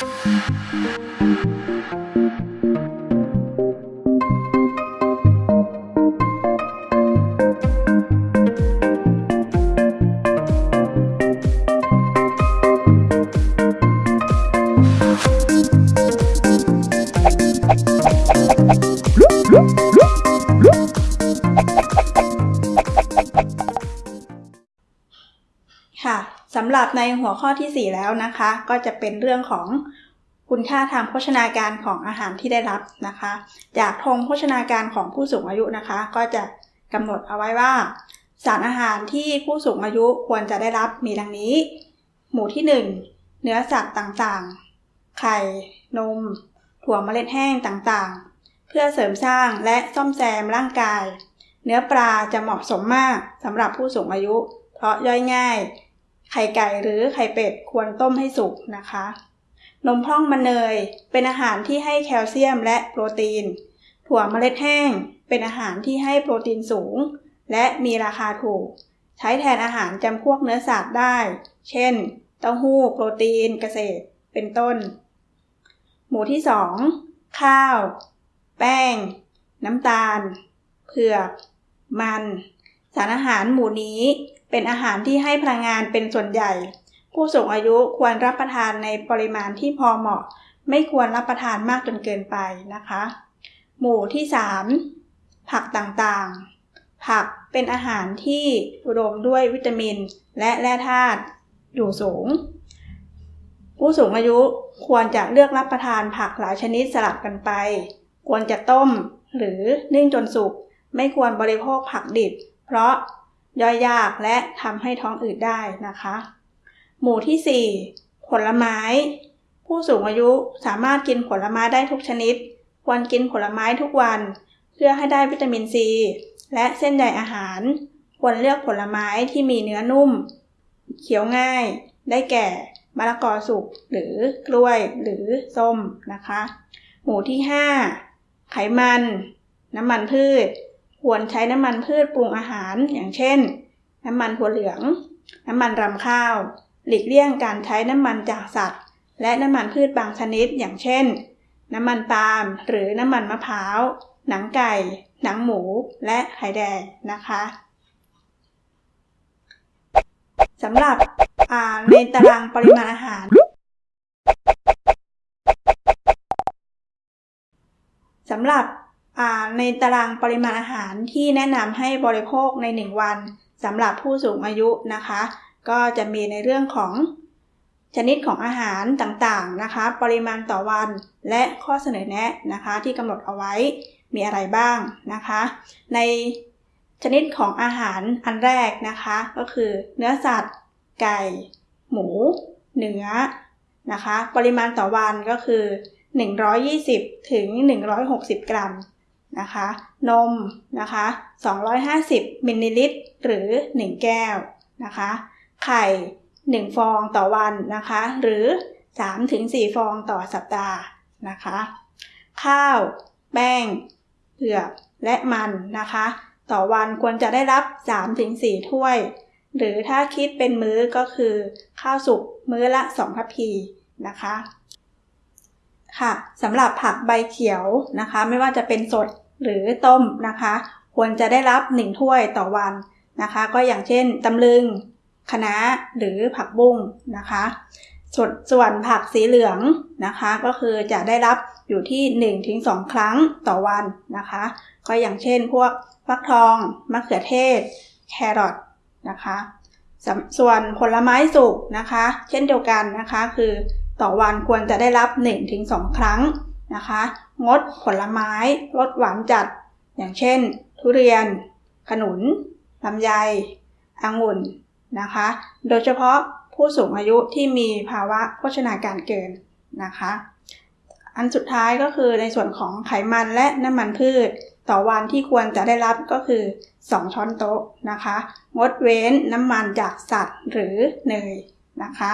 Thank you. ในหัวข้อที่ 4 แล้วนะคะ ก็จะเป็นเรื่องของคุณค่าทางโภชนาการของอาหารที่ได้รับนะคะ จากธงโภชนาการของผู้สูงอายุนะคะ ก็จะกำหนดเอาไว้ว่า สารอาหารที่ผู้สูงอายุควรจะได้รับมีดังนี้ หมู่ที่ 1 เนื้อสัตว์ต่างๆ ไข่ นม ถั่วเมล็ดแห้งต่างๆ เพื่อเสริมสร้างและซ่อมแซมร่างกาย เนื้อปลาจะเหมาะสมมากสำหรับผู้สูงอายุ เพราะย่อยง่าย ไข่ไก่หรือไข่เป็ดควรต้มให้สุกนะคะ นมพร่องมันเนย เป็นอาหารที่ให้แคลเซียมและโปรตีน ถั่วเมล็ดแห้ง เป็นอาหารที่ให้โปรตีนสูง และมีราคาถูก ใช้แทนอาหารจำพวกเนื้อสัตว์ได้ เช่น เต้าหู้ โปรตีน เกษตร เป็นต้น หมู่ที่ 2 ข้าว แป้ง น้ำตาล เผือก มัน สารอาหารหมู่นี้ เป็นอาหารที่ให้พลังงานเป็นส่วนใหญ่ ผู้สูงอายุควรรับประทานในปริมาณที่พอเหมาะ ไม่ควรรับประทานมากจนเกินไปนะคะ หมู่ที่ 3 ผักต่างๆ ผักเป็นอาหารที่อุดมด้วยวิตามิน และแร่ธาตุอยู่สูง ผู้สูงอายุควรจะเลือกรับประทานผักหลายชนิดสลับกันไป ควรจะต้มหรือนึ่งจนสุก ไม่ควรบริโภคผักดิบ เพราะ ย่อยยากและทำให้ท้องอืดได้นะคะ หมู่ที่ 4 ผลไม้ ผู้สูงอายุสามารถกินผลไม้ได้ทุกชนิด ควรกินผลไม้ทุกวัน เพื่อให้ได้วิตามินซี และเส้นใยอาหาร ควรเลือกผลไม้ที่มีเนื้อนุ่มเคี้ยวง่าย ได้แก่มะละกอสุกหรือกล้วยหรือส้มนะคะ หมู่ที่ 5 ไขมัน น้ำมันพืช ควรใช้น้ำมันพืชปรุงอาหาร อย่างเช่น น้ำมันถั่วเหลือง น้ำมันรำข้าว หลีกเลี่ยงการใช้น้ำมันจากสัตว์ และน้ำมันพืชบางชนิด อย่างเช่น น้ำมันปาล์มหรือน้ำมันมะพร้าว หนังไก่ หนังหมู และไข่แดงนะคะสำหรับในตารางปริมาณอาหารสำหรับ ในตารางปริมาณอาหารที่แนะนำให้บริโภคใน 1 วันสำหรับผู้สูงอายุนะคะ ก็จะมีในเรื่องของชนิดของอาหารต่างๆนะคะ ปริมาณต่อวันและข้อเสนอแนะนะคะ ที่กำหนดเอาไว้มีอะไรบ้างนะคะ ในชนิดของอาหารอันแรกนะคะ ก็คือเนื้อสัตว์ ไก่ หมู เนื้อนะคะ ปริมาณต่อวันก็คือ 120ถึง160 กรัม นะคะ นมนะคะ 250 มิลลิลิตร หรือ 1 แก้วนะคะ ไข่ 1 ฟองต่อวันนะคะ หรือ 3-4 ฟองต่อสัปดาห์นะคะ ข้าว แป้งเผือกและมันนะคะ ต่อวันควรจะได้รับ 3-4 ถ้วย หรือถ้าคิดเป็นมื้อก็คือ ข้าวสุกมื้อละ 2 ทัพพีนะคะค่ะสำหรับผักใบเขียวนะคะ ไม่ว่าจะเป็นสด หรือต้มนะคะ ควรจะได้รับ 1 ถ้วยต่อวันนะคะ ก็อย่างเช่นตำลึงคะน้าหรือผักบุ้งนะคะส่วนส่วนผักสีเหลืองนะคะ ก็คือจะได้รับอยู่ที่ 1-2 ครั้งต่อวันนะคะ ก็อย่างเช่นพวกฟักทองมะเขือเทศ แครอทนะคะส่วนผลไม้สุกนะคะ เช่นเดียวกันนะคะ คือต่อวันควรจะได้รับ 1-2 ครั้งนะคะ งดผลไม้ลดหวานจัด อย่างเช่น ทุเรียน ขนุนลำไยองุ่นนะคะ โดยเฉพาะผู้สูงอายุที่มีภาวะโภชนาการเกินนะคะ อันสุดท้ายก็คือในส่วนของไขมันและน้ำมันพืช ต่อวันที่ควรจะได้รับก็คือ 2 ช้อนโต๊ะนะคะ งดเว้นน้ำมันจากสัตว์หรือเนยนะคะ